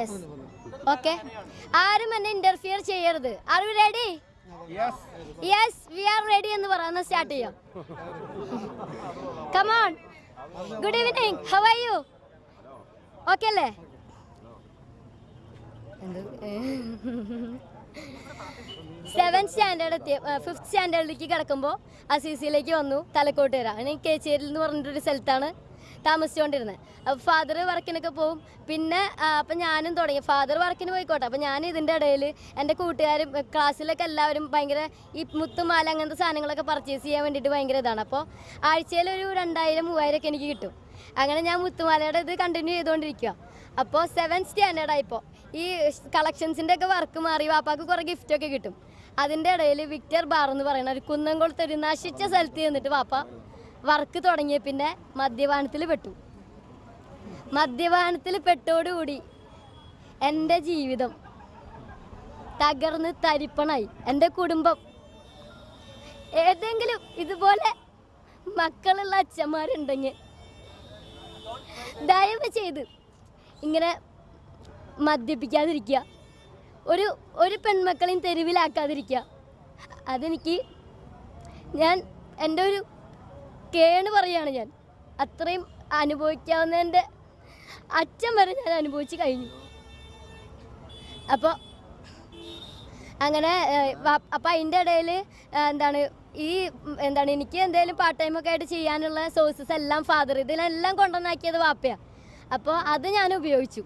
Yes okay ആരും എന്നെ interfere ചെയ്യരുത്. Are you ready yes we are ready എന്ന് പറയുന്ന സ്റ്റാർട്ട് ചെയ്യാം? Come on good evening how are you okay അല്ലേ? സെവൻ സ്റ്റാൻഡേർഡ് എത്തിയ ഫിഫ്ത് സ്റ്റാൻഡേർഡിലേക്ക് കിടക്കുമ്പോൾ അസീസിയിലേക്ക് വന്നു തലക്കോട്ട് വരാം. ഞാൻ കേച്ചേരിൽ എന്ന് പറഞ്ഞിട്ടൊരു സ്ഥലത്താണ് താമസിച്ചുകൊണ്ടിരുന്നത് അപ്പോൾ ഫാദർ വർക്കിനൊക്കെ പോവും. പിന്നെ അപ്പം ഞാനും തുടങ്ങി. ഫാദർ വർക്കിന് പോയിക്കോട്ടെ. അപ്പം ഞാൻ ഇതിന്റെ ഇടയിൽ എന്റെ കൂട്ടുകാരും ക്ലാസ്സിലൊക്കെ എല്ലാവരും ഭയങ്കര ഈ മുത്തുമാല അങ്ങനത്തെ സാധനങ്ങളൊക്കെ പർച്ചേസ് ചെയ്യാൻ വേണ്ടിയിട്ട് ഭയങ്കര ഇതാണ്. അപ്പോൾ ആഴ്ചയിൽ ഒരു രണ്ടായിരം മൂവായിരം ഒക്കെ എനിക്ക് കിട്ടും. അങ്ങനെ ഞാൻ മുത്തുമാലയുടെ ഇത് കണ്ടിന്യൂ ചെയ്തുകൊണ്ടിരിക്കുക അപ്പോൾ സെവൻ സ്റ്റാൻഡേർഡായിപ്പോൾ ഈ കളക്ഷൻസിന്റെ ഒക്കെ വർക്ക് മാറി വാപ്പാക്ക് കുറേ ഗിഫ്റ്റൊക്കെ കിട്ടും. അതിന്റെ ഇടയിൽ വിക്ടർ ബാർ എന്ന് പറയുന്ന ഒരു കുന്നംകുളത്ത് ഒരു നശിച്ച സ്ഥലത്ത് ചെന്നിട്ട് വാപ്പ വർക്ക് തുടങ്ങിയ പിന്നെ മദ്യപാനത്തിൽ പെട്ടു. മദ്യപാനത്തിൽ പെട്ടോടുകൂടി എന്റെ ജീവിതം തകർന്ന് തരിപ്പണായി. എന്റെ കുടുംബം. ഏതെങ്കിലും ഇതുപോലെ മക്കളുള്ള അച്ഛന്മാരുണ്ടെങ്കിൽ ദയവ് ചെയ്ത് ഇങ്ങനെ മദ്യപിക്കാതിരിക്കുക. ഒരു ഒരു പെൺമക്കളെയും തെരുവിലാക്കാതിരിക്കുക. അതെനിക്ക് ഞാൻ എന്റെ ഒരു കേണ് പറയാണ് ഞാൻ. അത്രയും അനുഭവിക്കാവുന്നതിന്റെ അച്ഛൻ വരെ ഞാൻ അനുഭവിച്ച് കഴിഞ്ഞു. അപ്പോൾ അങ്ങനെ അപ്പം അതിന്റെ ഇടയിൽ എന്താണ് ഈ എന്താണ് എനിക്ക് എന്തെങ്കിലും പാർട്ട് ടൈം ഒക്കെ ആയിട്ട് ചെയ്യാനുള്ള സോഴ്സസ് എല്ലാം ഫാദർ ഇതിലെല്ലാം കൊണ്ടുവന്നാക്കിയത് വാപ്പയാണ് അപ്പോൾ അത് ഞാൻ ഉപയോഗിച്ചു.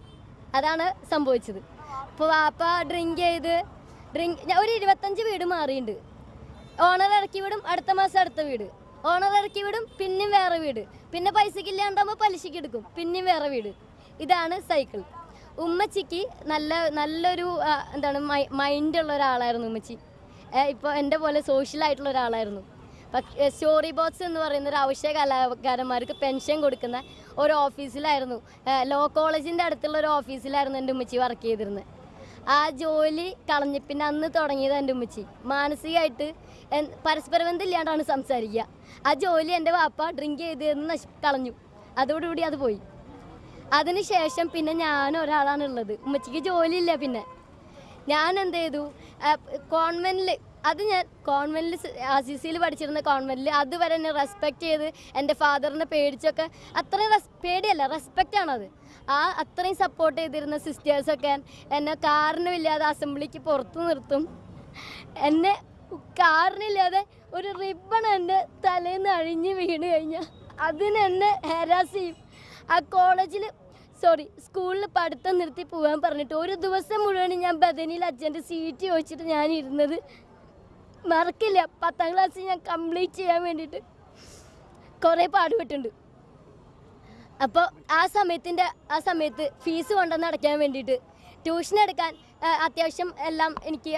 അതാണ് സംഭവിച്ചത്. അപ്പോൾ വാപ്പ ഡ്രിങ്ക് ചെയ്ത് ഡ്രിങ്ക് ഒരു ഇരുപത്തഞ്ച് വീട് മാറിയിട്ടുണ്ട് ഓണർ ഇറക്കി വിടും അടുത്ത മാസം അടുത്ത വീട്. ഓണർ ഇറക്കി വിടും പിന്നെയും വേറെ വീട്. പിന്നെ പൈസക്ക് ഇല്ലാണ്ടാകുമ്പോൾ പലിശക്ക് എടുക്കും പിന്നെയും വേറെ വീട്. ഇതാണ് സൈക്കിൾ. ഉമ്മച്ചിക്ക് നല്ല നല്ലൊരു എന്താണ് മൈൻഡ് ഉള്ള ഒരാളായിരുന്നു ഉമ്മച്ചി. ഇപ്പോൾ എന്റെ പോലെ സോഷ്യൽ ആയിട്ടുള്ള ഒരാളായിരുന്നു. സ്റ്റോറി ബോക്സ് എന്ന് പറയുന്ന ഒരു അവശ്യ കലാകാരന്മാർക്ക് പെൻഷൻ കൊടുക്കുന്ന ഒരു ഓഫീസിലായിരുന്നു ലോ കോളേജിന്റെ അടുത്തുള്ള ഒരു ഓഫീസിലായിരുന്നു എന്റെ ഉമ്മച്ചി വർക്ക് ചെയ്തിരുന്നത് ആ ജോലി കളഞ്ഞ് പിന്നെ അന്ന് തുടങ്ങിയത് എന്റെ ഉമ്മച്ചി. മാനസികമായിട്ട് പരസ്പര ബന്ധമില്ലാണ്ടാണ് സംസാരിക്കുക. ആ ജോലി എന്റെ വാപ്പ ഡ്രിങ്ക് ചെയ്ത് എന്ന് നശി കളഞ്ഞു. അതോടുകൂടി അത് പോയി. അതിനുശേഷം പിന്നെ ഞാൻ ഒരാളാണ് ഉള്ളത്. ഉമ്മച്ചിക്ക് ജോലിയില്ല പിന്നെ. ഞാൻ എന്ത് ചെയ്തു? കോൺവെന്റിൽ അത് ഞാൻ കോൺവെന്റിൽ അസിസിയിൽ പഠിച്ചിരുന്ന കോൺവെന്റിൽ അതുവരെ എന്നെ റെസ്പെക്ട് ചെയ്ത് എന്റെ ഫാദറിനെ പേടിച്ചൊക്കെ അത്രയും റെസ് പേടിയല്ല റെസ്പെക്റ്റ് ആണത്. ആ അത്രയും സപ്പോർട്ട് ചെയ്തിരുന്ന സിസ്റ്റേഴ്സൊക്കെ എന്നെ കാരണമില്ലാതെ അസംബ്ലിക്ക് പുറത്ത് നിർത്തും. എന്നെ കാറിനില്ലാതെ ഒരു റിബൺ എന്റെ തലേന്ന് നിന്ന് അഴിഞ്ഞ് വീണ് കഴിഞ്ഞാൽ അതിനെന്നെ ഹെരാസ് ചെയ്യും. ആ കോളേജിൽ സോറി സ്കൂളിൽ പഠിത്തം നിർത്തി പോകാൻ പറഞ്ഞിട്ട് ഒരു ദിവസം മുഴുവൻ ഞാൻ ബദനിയിൽ അച്ഛന്റെ സീറ്റ് ചോദിച്ചിട്ട് ഞാൻ ഇരുന്നത് മറക്കില്ല. പത്താം ക്ലാസ് ഞാൻ കംപ്ലീറ്റ് ചെയ്യാൻ വേണ്ടിയിട്ട് കുറേ പാടുപെട്ടുണ്ട് അപ്പോൾ ആ സമയത്തിന്റെ ആ സമയത്ത് ഫീസ് കൊണ്ടുവന്ന് അടയ്ക്കാൻ വേണ്ടിയിട്ട് ട്യൂഷൻ എടുക്കാൻ അത്യാവശ്യം എല്ലാം എനിക്ക്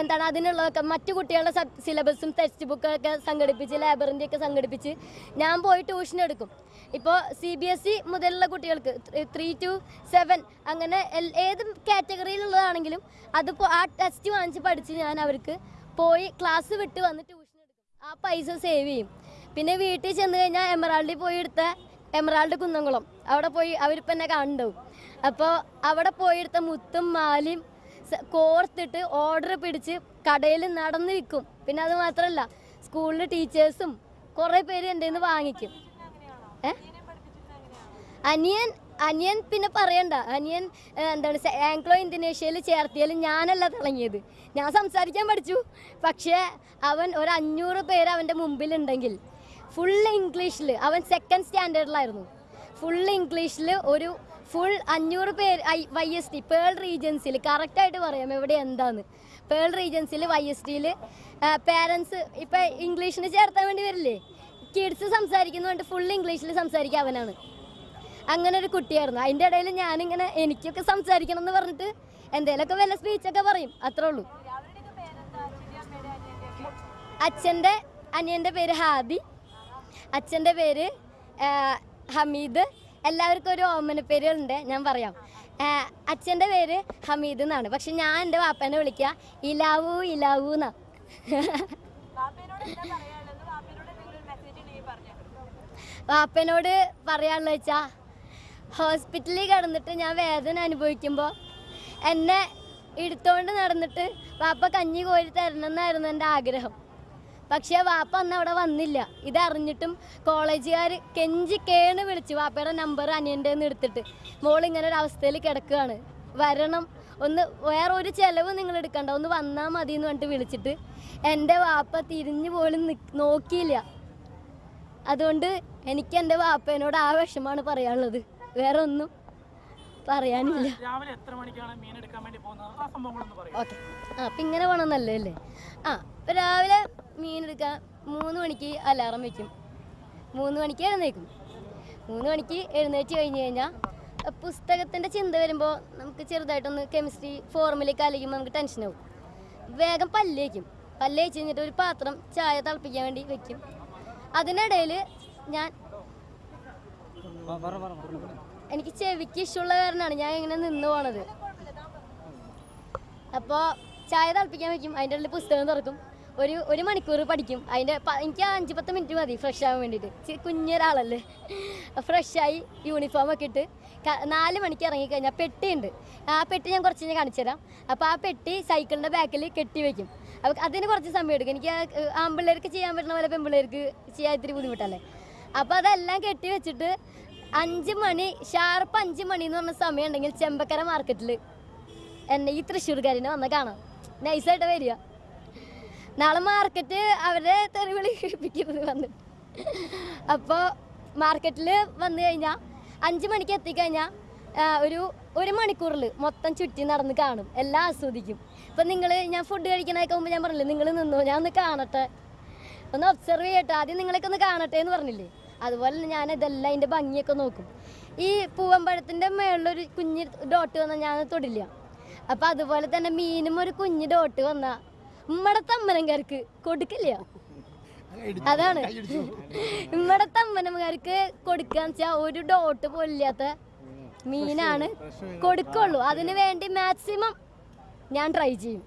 എന്താണ് അതിനുള്ളതൊക്കെ മറ്റു കുട്ടികളുടെ സിലബസും ടെക്സ്റ്റ് ബുക്കൊക്കെ സംഘടിപ്പിച്ച് ലൈബ്രറിന്റെ ഒക്കെ സംഘടിപ്പിച്ച് ഞാൻ പോയി ട്യൂഷൻ എടുക്കും. ഇപ്പോൾ സി ബി എസ് ഇ മുതലുള്ള കുട്ടികൾക്ക് ത്രീ ടു സെവൻ അങ്ങനെ ഏത് കാറ്റഗറിയിലുള്ളതാണെങ്കിലും അത് ആ ടെസ്റ്റ് വാങ്ങിച്ച് പഠിച്ച് ഞാൻ അവർക്ക് പോയി ക്ലാസ് വിട്ട് വന്ന് ട്യൂഷൻ എടുക്കും. ആ പൈസ സേവ് ചെയ്യും. പിന്നെ വീട്ടിൽ ചെന്ന് കഴിഞ്ഞാൽ എമറാൾഡിൽ പോയി എടുത്ത എമറാൾഡ് കുന്നംകുളം. അവിടെ പോയി അവരിപ്പം എന്നെ കണ്ടു. അപ്പോൾ അവിടെ പോയി എടുത്ത മുത്തും മാലയും കോർത്തിട്ട് ഓർഡർ പിടിച്ച് കടയിൽ നടന്ന് വിൽക്കും. പിന്നെ അത് മാത്രമല്ല സ്കൂളിൽ ടീച്ചേഴ്സും കുറേ പേര് എന്റെ നിന്ന് വാങ്ങിക്കും. ഏ? അനിയൻ അനിയൻ പിന്നെ പറയണ്ട. അനിയൻ എന്താണ് ആംഗ്ലോ ഇന്തോനേഷ്യയിൽ ചേർത്തിയാലും ഞാനല്ല തിളങ്ങിയത്. ഞാൻ സംസാരിക്കാൻ പഠിച്ചു. പക്ഷേ അവൻ ഒരു അഞ്ഞൂറ് പേര് അവന്റെ മുമ്പിലുണ്ടെങ്കിൽ ഫുൾ ഇംഗ്ലീഷിൽ അവൻ സെക്കൻഡ് സ്റ്റാൻഡേർഡിലായിരുന്നു ഫുൾ ഇംഗ്ലീഷിൽ ഒരു ഫുൾ അഞ്ഞൂറ് പേര് വൈ എസ് ടി പേൾ റീജൻസിൽ കറക്റ്റായിട്ട് പറയാം എവിടെ എന്താന്ന്. പേൾ റീജൻസിൽ വൈ എസ് ടിയിൽ പേരൻസ് ഇപ്പം ഇംഗ്ലീഷിന് ചേർത്താൻ വേണ്ടി വരില്ലേ? കിഡ്സ് സംസാരിക്കുന്നതുകൊണ്ട് ഫുൾ ഇംഗ്ലീഷിൽ സംസാരിക്കുക അവനാണ്. അങ്ങനെ ഒരു കുട്ടിയായിരുന്നു. അതിന്റെ ഇടയിൽ ഞാനിങ്ങനെ എനിക്കൊക്കെ സംസാരിക്കണം എന്ന് പറഞ്ഞിട്ട് എന്തേലൊക്കെ വല്ല സ്പീച്ചൊക്കെ പറയും. അത്രേ ഉള്ളൂ. അച്ഛന്റെ അനിയന്റെ പേര് ഹാദി അച്ഛന്റെ പേര് ഹമീദ്. എല്ലാവർക്കും ഒരു ഓമന പേരുകളുണ്ട് ഞാൻ പറയാം. അച്ഛന്റെ പേര് ഹമീദ് എന്നാണ്. പക്ഷെ ഞാൻ എന്റെ വാപ്പനെ വിളിക്കുക ഇലാവു ഇലാവു എന്നാ. വാപ്പനോട് പറയാനുള്ള വാപ്പേനോട് ഹോസ്പിറ്റലിൽ കിടന്നിട്ട് ഞാൻ വേദന അനുഭവിക്കുമ്പോൾ എന്നെ എടുത്തോണ്ട് നടന്നിട്ട് വാപ്പ കഞ്ഞി കോരി തരണം എന്നായിരുന്നു എന്റെ ആഗ്രഹം. പക്ഷേ വാപ്പ അന്ന് അവിടെ വന്നില്ല. ഇതറിഞ്ഞിട്ടും കോളേജുകാർ കെഞ്ചി കേണ് വിളിച്ചു വാപ്പയുടെ നമ്പർ അനിയന്റെ നിന്ന് എടുത്തിട്ട് മോൾ ഇങ്ങനെ ഒരു അവസ്ഥയിൽ കിടക്കുകയാണ്. വരണം ഒന്ന് വേറെ ഒരു ചിലവ് നിങ്ങൾ എടുക്കണ്ട ഒന്ന് വന്നാൽ മതി എന്ന് പറഞ്ഞിട്ട് വിളിച്ചിട്ട് എന്റെ വാപ്പ തിരിഞ്ഞു പോലും നോക്കിയില്ല. അതുകൊണ്ട് എനിക്ക് എന്റെ വാപ്പേനോട് ആ വിഷമാണ് പറയാനുള്ളത്. വേറെ ഒന്നും പറയാനില്ല രാവിലെ എത്ര മണിക്കാണ് മീൻ എടുക്കാൻ വേണ്ടി പോകുന്നത്? ആ സംഭവങ്ങളൊന്ന് പറയും. ഓക്കെ. ആ അപ്പം ഇങ്ങനെ പോകണമെന്നല്ലേ അല്ലേ? ആ ഇപ്പം രാവിലെ മീൻ എടുക്കാൻ മൂന്ന് മണിക്ക് അലാറം വെക്കും. മൂന്ന് മണിക്ക് എഴുന്നേക്കും. മൂന്ന് മണിക്ക് എഴുന്നേറ്റ് കഴിഞ്ഞ് കഴിഞ്ഞാൽ പുസ്തകത്തിന്റെ ചിന്ത വരുമ്പോൾ നമുക്ക് ചെറുതായിട്ടൊന്ന് കെമിസ്ട്രി ഫോർമുലയൊക്കെ അലയ്ക്കുമ്പോൾ നമുക്ക് ടെൻഷനാവും വേഗം പല്ലേക്കും പല്ലേച്ച് കഴിഞ്ഞിട്ട് ഒരു പാത്രം ചായ തിളപ്പിക്കാൻ വേണ്ടി വെക്കും. അതിനിടയിൽ ഞാൻ എനിക്ക് ചെവിക്ക് ഇഷ്ടമുള്ള കാരണമാണ് ഞാൻ ഇങ്ങനെ നിന്ന് പോണത്. അപ്പോൾ ചായ തിളപ്പിക്കാൻ വെക്കും. അതിന്റെ ഉള്ളിൽ പുസ്തകം തുറക്കും. ഒരു ഒരു മണിക്കൂർ പഠിക്കും. അതിന്റെ എനിക്ക് അഞ്ച് പത്ത് മിനിറ്റ് മതി ഫ്രഷ് ആവാൻ വേണ്ടിയിട്ട് കുഞ്ഞൊരാളല്ലേ. ഫ്രഷായി യൂണിഫോം ഒക്കെ ഇട്ട് നാല് മണിക്ക് ഇറങ്ങിക്കഴിഞ്ഞാൽ പെട്ടിയുണ്ട് ആ പെട്ടി ഞാൻ കുറച്ച് ഞാൻ കാണിച്ചു തരാം. അപ്പോൾ ആ പെട്ടി സൈക്കിളിന്റെ ബാക്കിൽ കെട്ടി വെക്കും. അപ്പോൾ അതിന് കുറച്ച് സമയം എടുക്കും. എനിക്ക് ആൺപിള്ളേർക്ക് ചെയ്യാൻ പറ്റുന്ന പോലെ പെൺപിള്ളേർക്ക് ചെയ്യാൻ ഇത്തിരി ബുദ്ധിമുട്ടല്ലേ? അപ്പോൾ അതെല്ലാം കെട്ടി വെച്ചിട്ട് അഞ്ച് മണി ഷാർപ്പ് അഞ്ച് മണി എന്ന് പറഞ്ഞ സമയം ഉണ്ടെങ്കിൽ ചെമ്പക്കര മാർക്കറ്റിൽ എന്നെ ഈ തൃശ്ശൂർക്കാരിനെ വന്ന് കാണാം. നൈസായിട്ട് വരിക. നാളെ മാർക്കറ്റ് അവരെ തെറിവിളി കേൾപ്പിക്കുന്നത് വന്ന്. അപ്പോൾ മാർക്കറ്റിൽ വന്നു കഴിഞ്ഞാൽ അഞ്ച് മണിക്ക് എത്തിക്കഴിഞ്ഞാൽ ഒരു ഒരു മണിക്കൂറിൽ മൊത്തം ചുറ്റി നടന്ന് കാണും. എല്ലാം ആസ്വദിക്കും. ഇപ്പം നിങ്ങൾ ഞാൻ ഫുഡ് കഴിക്കണതൊക്കെ മുമ്പ് ഞാൻ പറഞ്ഞില്ലേ നിങ്ങൾ നിന്നോ? ഞാൻ ഒന്ന് കാണട്ടെ. ഒന്ന് ഒബ്സർവ് ചെയ്യട്ടെ. ആദ്യം നിങ്ങളൊക്കെ ഒന്ന് കാണട്ടെ എന്ന് പറഞ്ഞില്ലേ? അതുപോലെ തന്നെ ഞാൻ ഇതെല്ലാം അതിന്റെ ഭംഗിയൊക്കെ നോക്കും. ഈ പൂവമ്പഴത്തിന്റെ മേളിലൊരു കുഞ്ഞ് ഡോട്ട് വന്നാൽ ഞാൻ തൊടില്ല. അപ്പം അതുപോലെ തന്നെ മീനും ഒരു കുഞ്ഞ് ഡോട്ട് വന്നാൽ ഉമ്മടെ തമ്മനംകാർക്ക് കൊടുക്കില്ല. അതാണ്. ഉമ്മടെ തമ്മനംകാർക്ക് കൊടുക്കാന്ന് വെച്ചാൽ ഒരു ഡോട്ട് പോലില്ലാത്ത മീനാണ് കൊടുക്കുള്ളൂ. അതിന് വേണ്ടി മാക്സിമം ഞാൻ ട്രൈ ചെയ്യും.